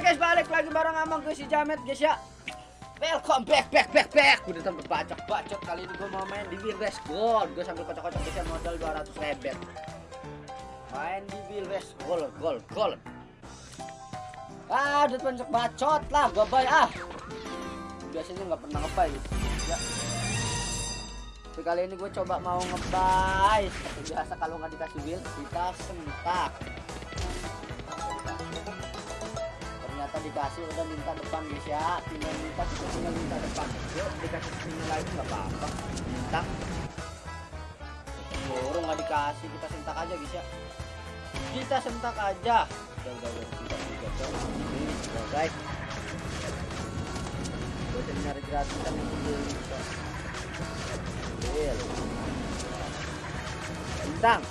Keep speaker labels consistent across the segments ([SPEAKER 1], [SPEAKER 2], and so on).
[SPEAKER 1] guys, balik lagi bareng sama gue si Jamet guys ya. Welcome back, back, back, back. Udah sampai bacot kali ini gue mau main di Wheel Race Gold. Gue sambil kocok-kocok guys ya modal 200 rebet. Main di Wheel Race Gold, Gold, Gold. Ah, udah banyak bacot lah, gue bay ah. Biasanya nggak pernah ngebay ya. Tapi kali ini gue coba mau ngebay. Seperti biasa kalau nggak dikasih wheel, kita sentak. Ternyata dikasih udah minta depan guys ya. Tinggal minta kita tinggal minta depan. Yuk dikasih sini lagi nggak apa-apa. Minta. Burung nggak dikasih kita sentak aja guys ya. Kita sentak aja. Udah udah udah. Kita juga ini udah guys gue nyari gratisan yang beli Deal. bintang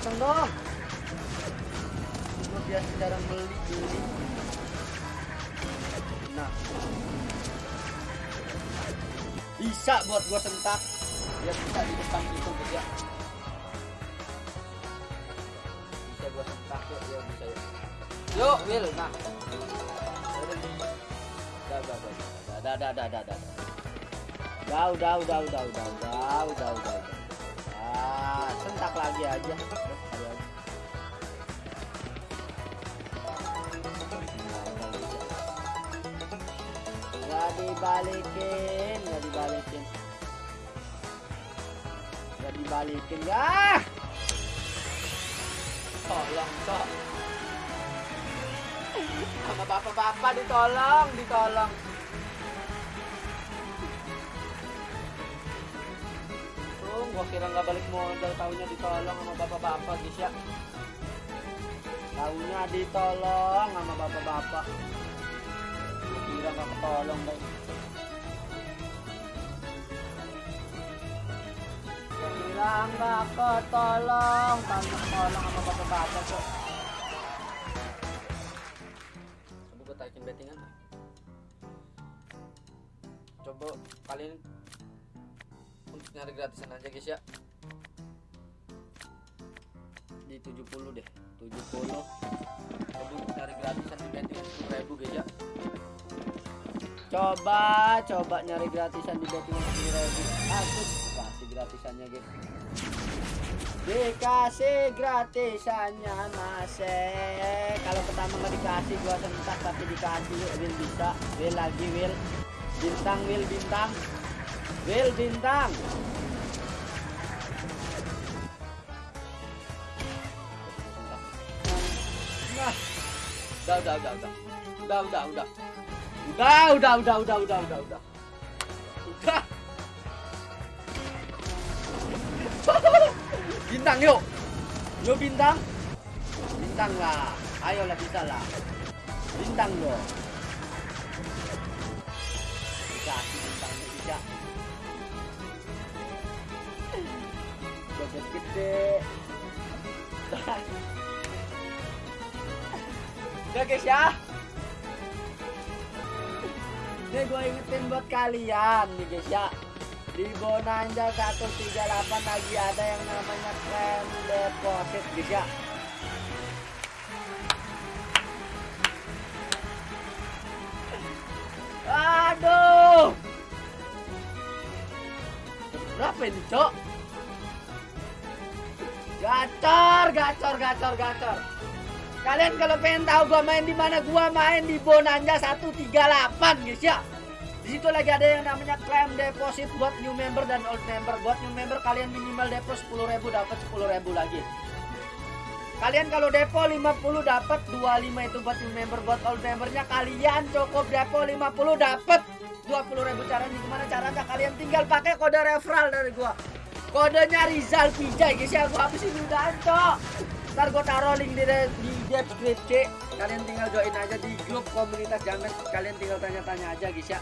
[SPEAKER 1] Ayo dong. Gue biasa jarang beli. Nah, bisa buat gua sentak. Biar bisa di depan itu guys ya. Bisa gua sentak yuk, yuk bisa yuk. Yuk, Will, nah. Udah, udah, udah, udah, udah, udah, udah, udah, udah. Udah, udah, udah, udah, udah, udah, udah, udah, udah. Lagi aja. Aja. Nggak dibalikin, nggak dibalikin. Nggak dibalikin, ya. Tolong, sok. Sama bapak-bapak ditolong, ditolong. Untung gua kira nggak balik modal taunya ditolong sama bapak-bapak guys ya. Taunya ditolong sama bapak-bapak. Gua kira nggak ketolong guys. Gua kira nggak ketolong, taunya ketolong sama bapak-bapak kok. Coba gua bettingan. Coba kalian nyari gratisan aja guys ya. Di 70 deh 70 coba untuk nyari gratisan di betting 10 ribu guys ya. Coba coba nyari gratisan di betting 10 ribu. Aku kasih gratisannya guys. Dikasih gratisannya masih kalau pertama nggak dikasih gua sentak tapi dikasih will bisa. Will lagi will bintang will bintang Building down. Đâu đâu đâu đâu. Đâu đâu đâu. Đâu đâu đâu đâu đâu đâu đâu. bintang là Yo bintang. Bintang lah. Ayolah rồi, lah. Bintang yo. Kita bintang kita. Joget gede udah guys ya ini gue ingetin buat kalian nih guys ya di Bonanza 138 lagi ada yang namanya claim deposit guys ya aduh. Berapa ini cok Gacor, gacor, gacor, gacor. Kalian kalau pengen tahu gua main di mana, gua main di Bonanza 138, guys ya. Di situ lagi ada yang namanya claim deposit buat new member dan old member. Buat new member kalian minimal depo 10.000 dapat 10.000 lagi. Kalian kalau depo 50 dapat 25 itu buat new member. Buat old membernya kalian cukup depo 50 dapat 20.000 caranya gimana caranya kalian tinggal pakai kode referral dari gua kodenya Rizal Pijay guys ya gua habisin udah cok ntar gua taruh link di, di deskripsi. Kalian tinggal join aja di grup komunitas jamet kalian tinggal tanya-tanya aja guys ya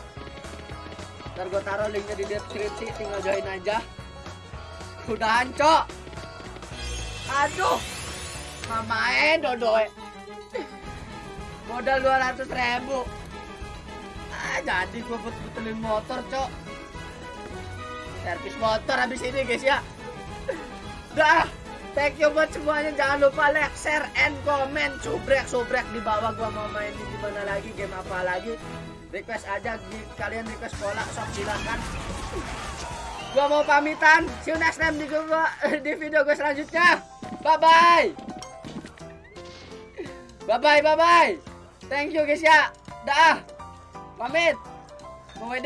[SPEAKER 1] ntar gua taruh linknya di deskripsi tinggal join aja. Udah cok aduh. Mamain dodoe. Modal 200 ribu. Ah jadi gua put-putelin motor cok servis motor habis ini guys ya. Dah. Thank you buat semuanya. Jangan lupa like share and comment. Subrek subrek di bawah gua mau main di mana lagi game apa lagi. Request aja di kalian request bola sok silakan. Gua mau pamitan. See you next time di gua di video gue selanjutnya. Bye bye bye bye bye bye thank you guys ya. Dah. Pamit. Mau